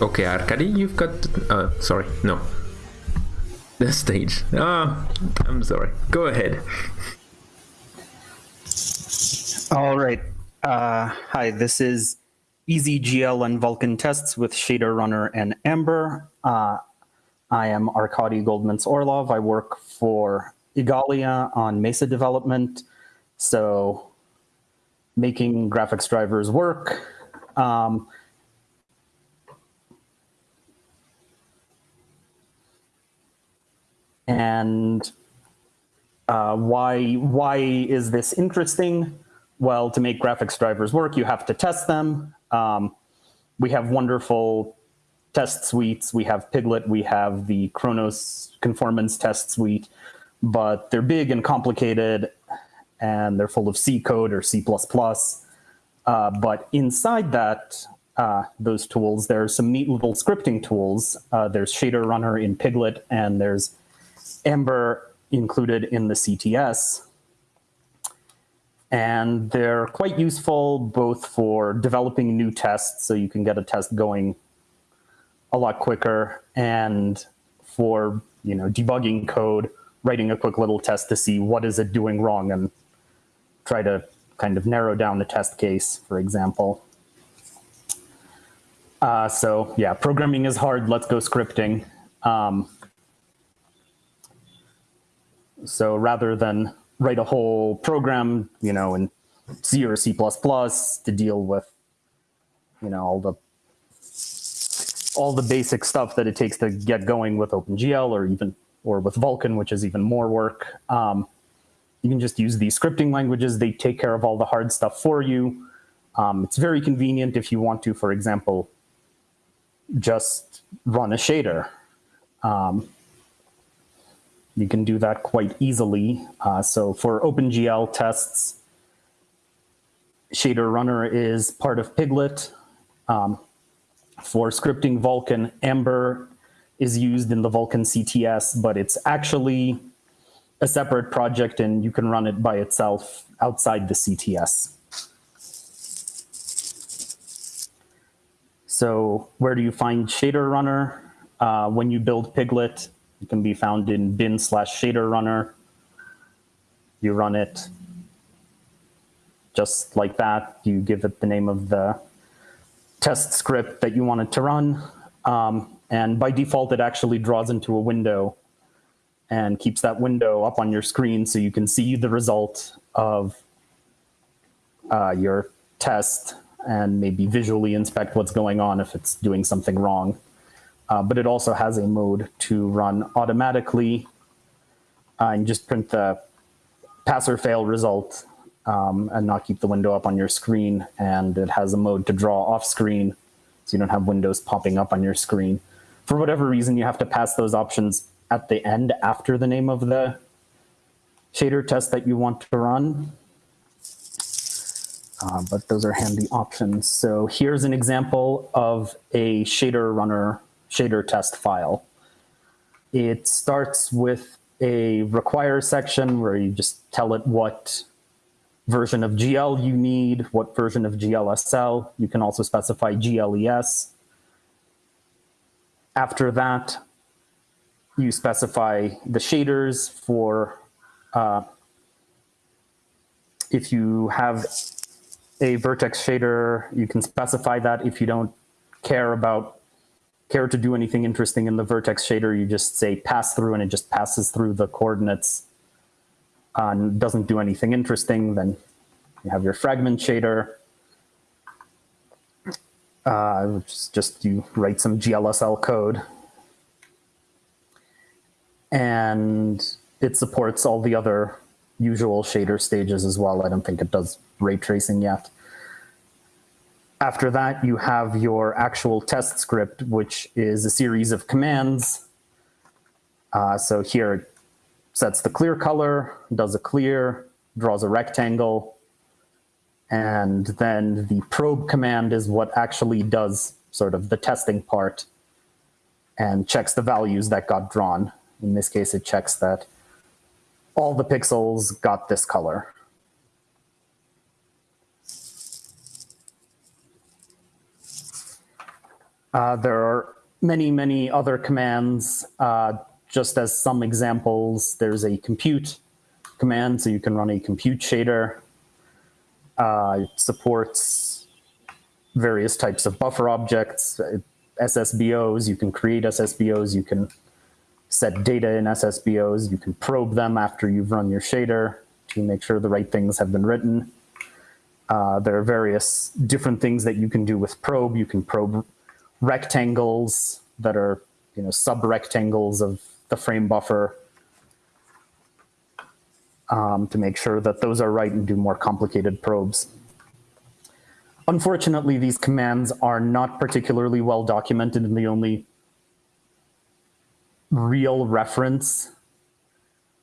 Okay, Arcady, you've got. Uh, sorry, no. The stage. Ah, I'm sorry. Go ahead. All right. Uh, hi, this is EasyGL and Vulkan tests with Shader Runner and Amber. Uh, I am Arcady Goldmints Orlov. I work for Igalia on Mesa development. So making graphics drivers work. Um, and uh, why why is this interesting? Well, to make graphics drivers work, you have to test them. Um, we have wonderful test suites. We have Piglit, We have the Khronos conformance test suite, but they're big and complicated, and they're full of C code or C++. Uh, but inside that, uh, those tools, there are some neat little scripting tools. Uh, there's Shader Runner in Piglit and there's Amber included in the CTS. And they're quite useful both for developing new tests, so you can get a test going a lot quicker, and for you know debugging code, writing a quick little test to see what is it doing wrong and try to kind of narrow down the test case, for example. Uh, so yeah, programming is hard. Let's go scripting. Um, so rather than write a whole program, you know, in C or C++ to deal with, you know, all the all the basic stuff that it takes to get going with OpenGL or even or with Vulkan, which is even more work. Um, you can just use these scripting languages. They take care of all the hard stuff for you. Um, it's very convenient if you want to, for example, just run a shader. Um, you can do that quite easily. Uh, so for OpenGL tests, Shader Runner is part of Piglit. Um, for scripting Vulkan, Amber is used in the Vulkan CTS, but it's actually a separate project and you can run it by itself outside the CTS. So where do you find Shader Runner? Uh, when you build Piglit, it can be found in bin slash shader runner. You run it just like that. You give it the name of the test script that you want it to run. Um, and by default, it actually draws into a window and keeps that window up on your screen so you can see the result of uh, your test and maybe visually inspect what's going on if it's doing something wrong. Uh, but it also has a mode to run automatically uh, and just print the pass or fail result um, and not keep the window up on your screen. And it has a mode to draw off screen so you don't have windows popping up on your screen. For whatever reason, you have to pass those options at the end after the name of the shader test that you want to run. Uh, but those are handy options. So here's an example of a shader runner shader test file. It starts with a require section where you just tell it what version of GL you need, what version of GLSL. You can also specify GLES. After that, you specify the shaders for uh, if you have a vertex shader, you can specify that. If you don't care about care to do anything interesting in the vertex shader, you just say pass through and it just passes through the coordinates uh, and doesn't do anything interesting. Then you have your fragment shader. Uh, which is just you write some GLSL code. And it supports all the other usual shader stages as well. I don't think it does ray tracing yet. After that, you have your actual test script, which is a series of commands. Uh, so here it sets the clear color, does a clear, draws a rectangle, and then the probe command is what actually does sort of the testing part and checks the values that got drawn. In this case, it checks that all the pixels got this color. Uh, there are many, many other commands. Uh, just as some examples, there's a compute command, so you can run a compute shader. Uh, it supports various types of buffer objects, uh, SSBOs. You can create SSBOs. You can set data in SSBOs. You can probe them after you've run your shader to make sure the right things have been written. Uh, there are various different things that you can do with probe. You can probe rectangles that are you know sub-rectangles of the frame buffer um, to make sure that those are right and do more complicated probes. Unfortunately, these commands are not particularly well documented and the only real reference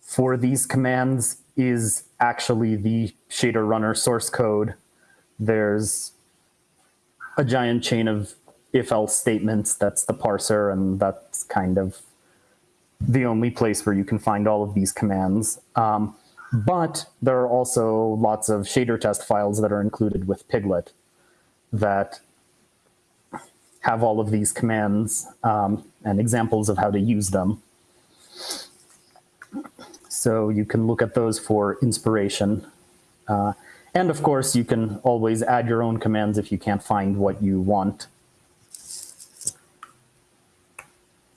for these commands is actually the shader runner source code. There's a giant chain of if-else statements, that's the parser, and that's kind of the only place where you can find all of these commands. Um, but there are also lots of shader test files that are included with Piglit that have all of these commands um, and examples of how to use them. So you can look at those for inspiration. Uh, and of course, you can always add your own commands if you can't find what you want.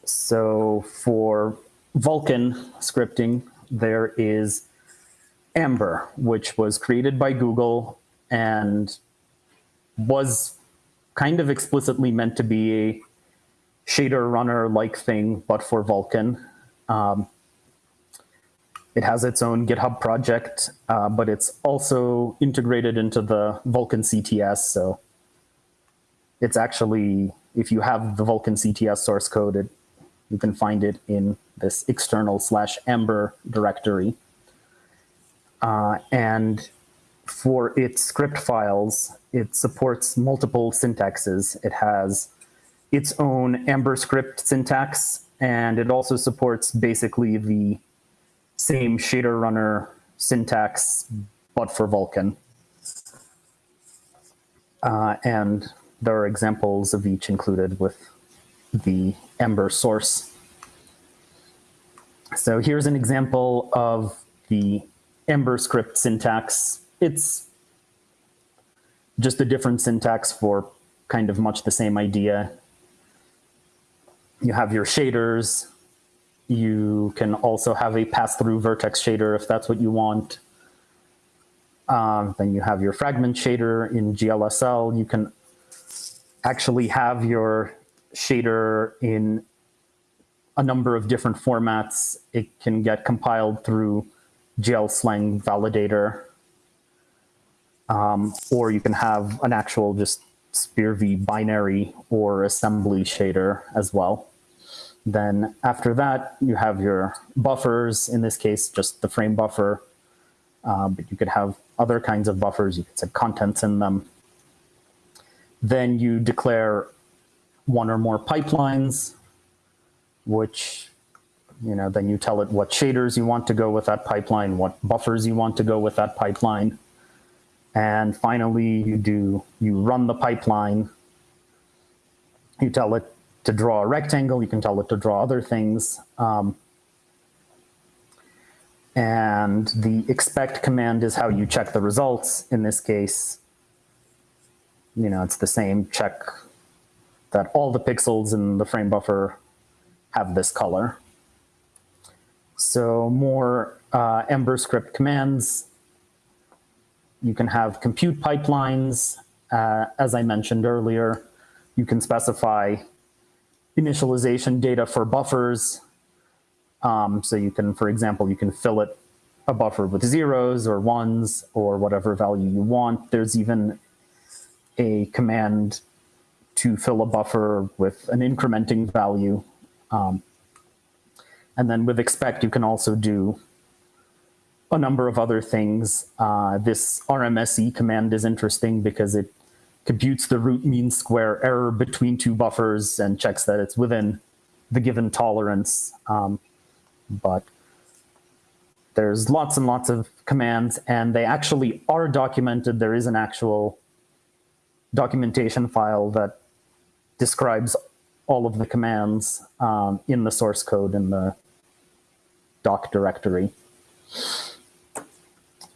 So for Vulkan scripting, there is Amber, which was created by Google and was kind of explicitly meant to be a shader runner-like thing, but for Vulkan. Um, it has its own GitHub project, uh, but it's also integrated into the Vulkan CTS. So it's actually, if you have the Vulkan CTS source code, it, you can find it in this external slash Amber directory. Uh, and for its script files, it supports multiple syntaxes. It has its own Amber script syntax, and it also supports basically the same shader runner syntax, but for Vulkan. Uh, and there are examples of each included with the Amber source. So here's an example of the Amber script syntax. It's just a different syntax for kind of much the same idea. You have your shaders. You can also have a pass-through vertex shader if that's what you want. Um, then you have your fragment shader in GLSL. You can actually have your shader in a number of different formats. It can get compiled through GLSlang validator, um, or you can have an actual just SPIR-V binary or assembly shader as well. Then after that, you have your buffers, in this case, just the frame buffer, uh, but you could have other kinds of buffers. You could set contents in them. Then you declare one or more pipelines, which you know, then you tell it what shaders you want to go with that pipeline, what buffers you want to go with that pipeline. And finally, you do, you run the pipeline. You tell it to draw a rectangle. You can tell it to draw other things. Um, and the expect command is how you check the results. In this case, you know, it's the same check that all the pixels in the frame buffer have this color. So more uh, Amber script commands. You can have compute pipelines. Uh, as I mentioned earlier, you can specify initialization data for buffers. Um, so you can, for example, you can fill it a buffer with zeros or ones or whatever value you want. There's even a command to fill a buffer with an incrementing value. Um, and then with expect, you can also do a number of other things. Uh, this RMSE command is interesting because it computes the root mean square error between two buffers and checks that it's within the given tolerance. Um, but there's lots and lots of commands, and they actually are documented. There is an actual documentation file that describes all of the commands um, in the source code in the doc directory.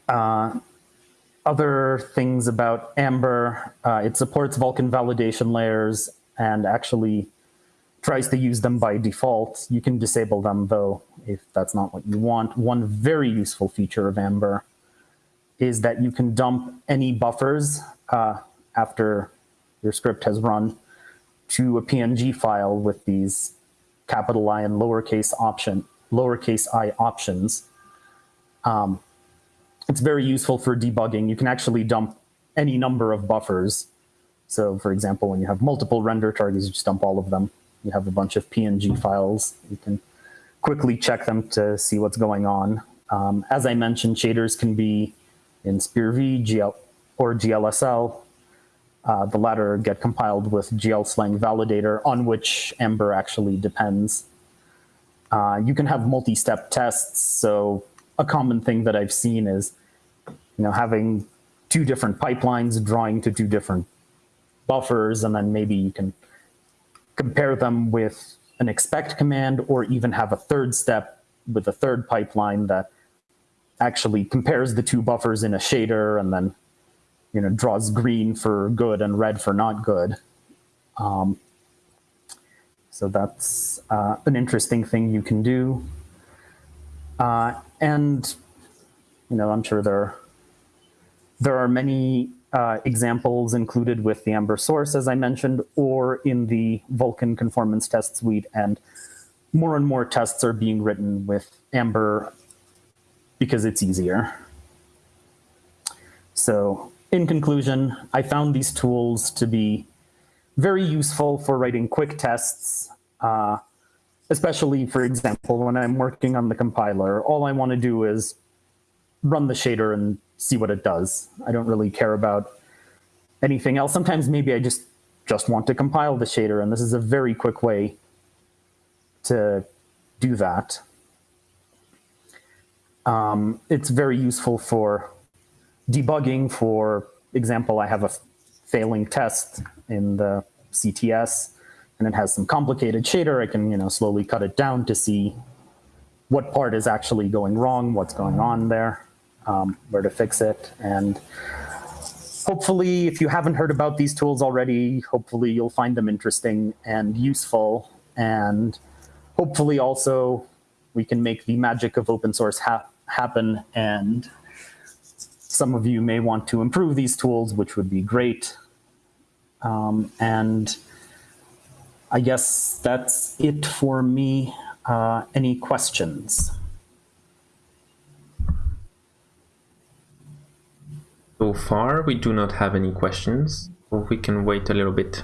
Uh, other things about Amber, uh, it supports Vulkan validation layers and actually tries to use them by default. You can disable them though, if that's not what you want. One very useful feature of Amber is that you can dump any buffers uh, after your script has run to a PNG file with these capital I and lowercase option, lowercase i options. Um, it's very useful for debugging. You can actually dump any number of buffers. So for example, when you have multiple render targets, you just dump all of them. You have a bunch of PNG files. You can quickly check them to see what's going on. Um, as I mentioned, shaders can be in SPIR-V GL, or GLSL. Uh, the latter get compiled with GLSlang validator, on which Amber actually depends. Uh, you can have multi-step tests. So a common thing that I've seen is, you know, having two different pipelines drawing to two different buffers, and then maybe you can compare them with an expect command, or even have a third step with a third pipeline that actually compares the two buffers in a shader and then you know draws green for good and red for not good. Um, so that's uh, an interesting thing you can do. Uh, and you know, I'm sure there there are many uh, examples included with the Amber source, as I mentioned, or in the Vulkan conformance test suite. And more and more tests are being written with Amber because it's easier. So in conclusion, I found these tools to be very useful for writing quick tests, uh, especially, for example, when I'm working on the compiler. All I want to do is run the shader and see what it does. I don't really care about anything else. Sometimes maybe I just, just want to compile the shader, and this is a very quick way to do that. Um, it's very useful for debugging. For example, I have a failing test in the CTS, and it has some complicated shader. I can you know slowly cut it down to see what part is actually going wrong, what's going on there, um, where to fix it, and hopefully, if you haven't heard about these tools already, hopefully you'll find them interesting and useful, and hopefully also we can make the magic of open source ha happen and some of you may want to improve these tools, which would be great. Um, and I guess that's it for me. Uh, any questions? So far, we do not have any questions. we can wait a little bit.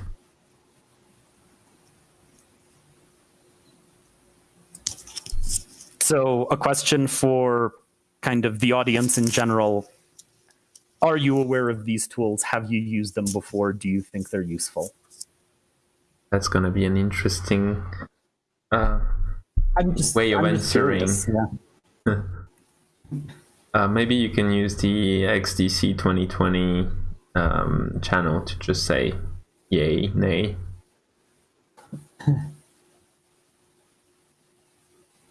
So a question for kind of the audience in general are you aware of these tools? Have you used them before? Do you think they're useful? That's going to be an interesting uh, just, way of I'm answering. Curious, yeah. uh, maybe you can use the XDC 2020 um, channel to just say yay, nay.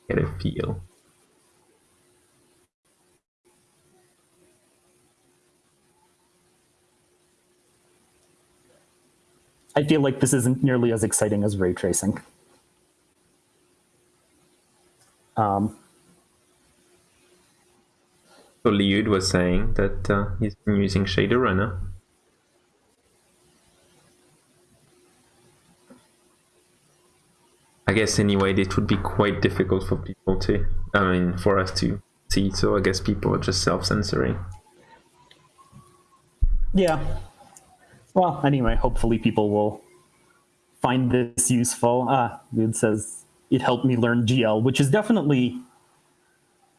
Get a feel. I feel like this isn't nearly as exciting as ray tracing. Um, so Liud was saying that uh, he's been using Shader Runner. I guess anyway, it would be quite difficult for people to, I mean, for us to see. So I guess people are just self-censoring. Yeah, well, anyway, hopefully people will find this useful. Ah, it says it helped me learn GL, which is definitely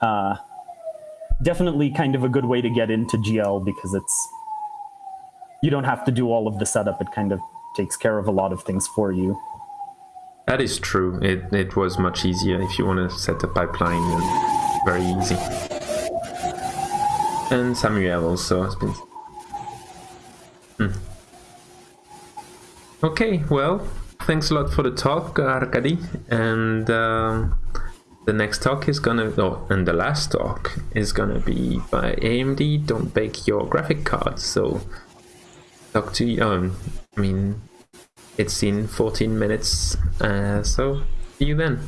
uh, definitely kind of a good way to get into GL because it's you don't have to do all of the setup. It kind of takes care of a lot of things for you. That is true. It it was much easier if you want to set a pipeline. Very easy. And Samuel also has been. Hmm. Okay, well, thanks a lot for the talk, Arcady. And um, the next talk is gonna, oh, and the last talk is gonna be by AMD. Don't bake your graphic cards. So, talk to you. Um, I mean, it's in 14 minutes. Uh, so, see you then.